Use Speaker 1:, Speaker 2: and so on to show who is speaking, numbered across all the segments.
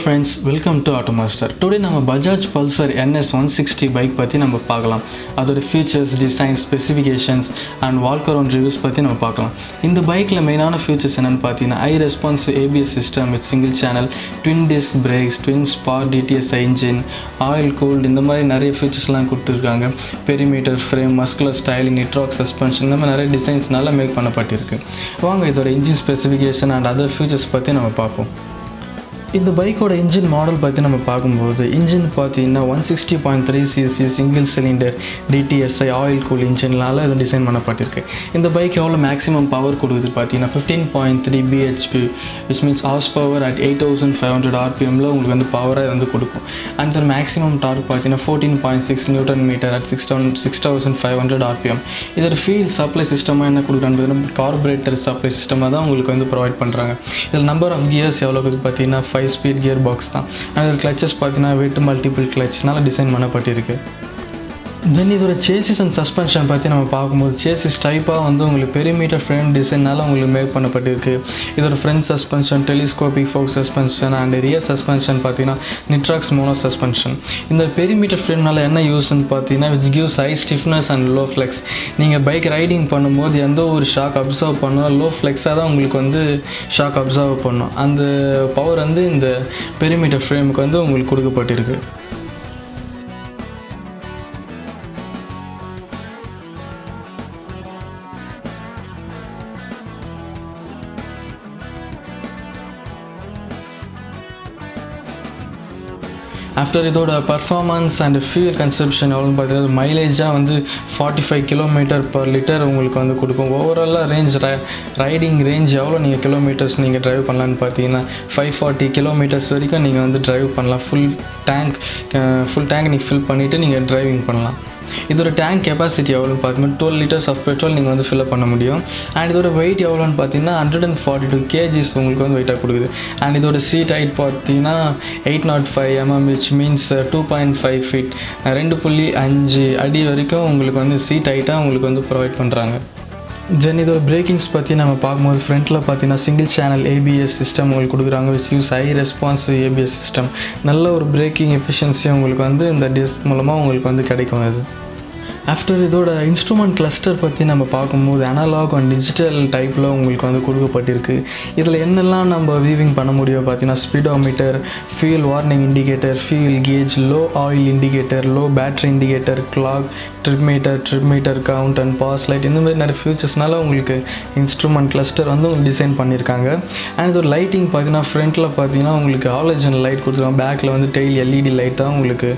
Speaker 1: Friends welcome to Automaster today நம்ம Bajaj Pulsar NS one sixty bike பற்றி நம்ம பார்க்கலாம். அதோட ஃபீச்சர்ஸ் டிசைன் ஸ்பெசிஃபிகேஷன்ஸ் அண்ட் வால்க் ரிவ்யூஸ் பற்றி நம்ம பார்க்கலாம். இந்த பைக்கில் மெயினான ஃபீச்சர்ஸ் என்னென்னு பார்த்தீங்கன்னா high response ABS system with single channel twin disc brakes twin spar DTS engine oil cooled இந்த மாதிரி நிறைய ஃபீச்சர்ஸ்லாம் கொடுத்துருக்காங்க. Perimeter frame muscular styling Nitrox suspension இந்த மாதிரி நிறைய டிசைன்ஸ் நல்லா மேக் பண்ணப்பட்டிருக்கு. வாங்க இதோட engine specification and other features பற்றி நம்ம பார்ப்போம். இந்த பைக்கோட இன்ஜின் மாடல் பற்றி நம்ம பார்க்கும்போது இன்ஜின் பார்த்தீங்கன்னா one sixty point three CC single cylinder DTSi oil cool இன்ஜின்லால் இது டிசைன் பண்ணப்பட்டிருக்கு. இந்த பைக் எவ்வளோ மேக்ஸிமம் பவர் கொடுக்குது பார்த்தீங்கன்னா fifteen point three BHP which means horse power at eight thousand five hundred ஆர்பிஎம்மில் உங்களுக்கு வந்து பவராக வந்து கொடுக்கும். அண்ட் தர் மேக்ஸிமம் டார்க் பார்த்தீங்கன்னா fourteen point six newton metre at six thousand six thousand five hundred RPM இதோட fuel supply சிஸ்டமாக என்ன கொடுக்குறான்னு carburettor supply சிஸ்டமாக தான் உங்களுக்கு வந்து ப்ரொவைட் பண்ணுறாங்க இதில் நம்பர் ஆஃப் கியர்ஸ் எவ்வளோ பார்த்தீங்கன்னா ஃபைவ் ஸ்பீட் கியர் பாக்ஸ் தான். அதில் கிளச்சஸ் பார்த்தீங்கன்னா வெயிட் மல்டிபிள் கிளச்னால டிசைன் பண்ணப்பட்டிருக்கு. தென் இதோட சேசிஸ் அண்ட் சஸ்பென்ஷன் பற்றி நம்ம பார்க்கும்போது சேசிஸ் டைப்பாக வந்து உங்களுக்கு பெரிமீட்டர் ஃப்ரேம் டிசைனால் உங்களுக்கு மேக் பண்ணப்பட்டிருக்கு. இதோட front suspension telescopic fork suspension and rear suspension பார்த்தீங்கன்னா நிட்ராக்ஸ் மோனோ சஸ்பென்ஷன் இந்த பெரிமீட்டர் ஃப்ரேம்னால என்ன யூஸ்ன்னு பார்த்தீங்கன்னா which gives high stiffness and low flex நீங்கள் பைக் ரைடிங் பண்ணும்போது எந்த ஒரு ஷாக் அப்சர்வ் பண்ணணும் லோ ஃப்ளெக்ஸாக தான் உங்களுக்கு வந்து ஷாக் அப்சர்வ் பண்ணும். அந்த பவர் வந்து இந்த பெரிமீட்டர் ஃப்ரேமுக்கு வந்து உங்களுக்கு கொடுக்கப்பட்டிருக்கு. ஆஃப்டர் இதோட பர்ஃபார்மன்ஸ் அண்ட் ஃபியூல் கன்சப்ஷன் எவ்வளோன்னு பார்த்தீங்கன்னா மைலேஜாக வந்து forty five kilometre per litre உங்களுக்கு வந்து கொடுக்கும். ஓவராலாக ரேஞ்ச் ரைடிங் ரேஞ்ச் எவ்வளோ நீங்கள் கிலோமீட்டர்ஸ் நீங்கள் ட்ரைவ் பண்ணலான்னு பார்த்தீங்கன்னா ஃபைவ் ஃபார்ட்டி கிலோமீட்டர்ஸ் வரைக்கும் நீங்கள் வந்து ட்ரைவ் பண்ணலாம். ஃபுல் டேங்க் ஃபுல் டேங்க் நீங்கள் ஃபில் பண்ணிவிட்டு நீங்கள் ட்ரைவிங் பண்ணலாம். இதோட டேங்க் கெப்பாசிட்டி எவ்வளோன்னு பார்த்தீங்கன்னா டுவெல் லிட்டர்ஸ் ஆஃப் பெட்ரோல் நீங்கள் வந்து ஃபில்அப் பண்ண முடியும். அண்ட் இதோட வெயிட் எவ்வளோன்னு பார்த்தீங்கன்னா hundred and forty two KGs உங்களுக்கு வந்து வெயிட்டாக கொடுக்குது. அண்ட் இதோட சீட் ஹைட் பார்த்தீங்கன்னா eight naught five MM which means two point five feet ரெண்டு புள்ளி அஞ்சு அடி வரைக்கும் உங்களுக்கு வந்து சீட் ஹைட்டாக உங்களுக்கு வந்து ப்ரொவைட் பண்ணுறாங்க தென் இதோட பிரேக்கிங்ஸ் பற்றி நம்ம பார்க்கும்போது ஃப்ரண்ட்டில் பார்த்தீங்கன்னா சிங்கிள் சேனல் ஏபிஎஸ் சிஸ்டம் உங்களுக்கு கொடுக்குறாங்க which use high response ABS system நல்ல ஒரு பிரேக்கிங் எஃபிஷியன்சி உங்களுக்கு வந்து இந்த டிஸ்க் மூலமாக உங்களுக்கு வந்து கிடைக்கும் அது. ஆஃப்டர் இதோட இன்ஸ்ட்ருமெண்ட் கிளஸ்டர் பற்றி நம்ம பார்க்கும்போது அனலாக் அண்ட் டிஜிட்டல் டைப்பில் உங்களுக்கு வந்து கொடுக்கப்பட்டிருக்கு. இதில் என்னெல்லாம் நம்ம வீவிங் பண்ண முடியும் பார்த்தீங்கன்னா speedometer fuel warning indicator fuel gauge low oil indicator low battery indicator clock trip meter trip meter count and pass light இந்த மாதிரி நிறைய ஃபியூச்சர்ஸ்னால உங்களுக்கு இன்ஸ்ட்ருமெண்ட் கிளஸ்டர் வந்து உங்களுக்கு டிசைன் பண்ணியிருக்காங்க. அண்ட் இதோட லைட்டிங் பார்த்தீங்கன்னா ஃப்ரண்ட்டில் பார்த்தீங்கன்னா உங்களுக்கு ஆலோஜன் லைட் கொடுத்துருக்காங்க. பேக்கில் வந்து டெய்லி எல்இடி லைட் தான் உங்களுக்கு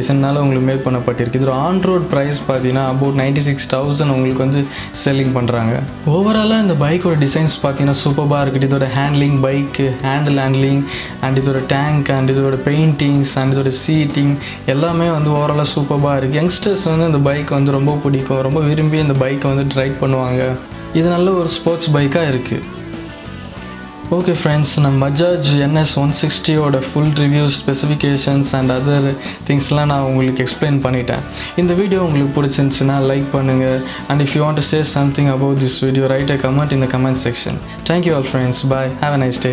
Speaker 1: டிசைனால் உங்களுக்கு மேக் பண்ணப்பட்டிருக்கு. இதோட ஆன் ரோட் ப்ரைஸ் பார்த்தீங்கன்னா அபவுட் நைன்ட்டி சிக்ஸ் தௌசண்ட் உங்களுக்கு வந்து செல்லிங் பண்ணுறாங்க ஓவராலாக இந்த பைக்கோட டிசைன்ஸ் பார்த்தீங்கன்னா சூப்பராக இருக்குது. இதோட handling bike handle handling and இதோட டேங்க் அண்ட் இதோட பெயிண்டிங்ஸ் அண்ட் இதோட சீட்டிங் எல்லாமே வந்து ஓவராலாக சூப்பராக இருக்குது யங்ஸ்டர்ஸ் வந்து இந்த பைக் வந்து ரொம்ப பிடிக்கும். ரொம்ப விரும்பி இந்த பைக்கை வந்து ட்ரைவ் பண்ணுவாங்க. இது நல்ல ஒரு ஸ்போர்ட்ஸ் பைக்காக இருக்குது ஓகே ஃப்ரெண்ட்ஸ் நம்ம Bajaj NS one சிக்ஸ்டியோட full reviews specifications and other திங்ஸ்லாம் நான் உங்களுக்கு எக்ஸ்பிளைன் பண்ணிட்டேன். இந்த வீடியோ உங்களுக்கு பிடிச்சிருந்துச்சுன்னா லைக் பண்ணுங்கள் and if you want to say something about this video write a comment in the comment section thank you all friends bye have a nice day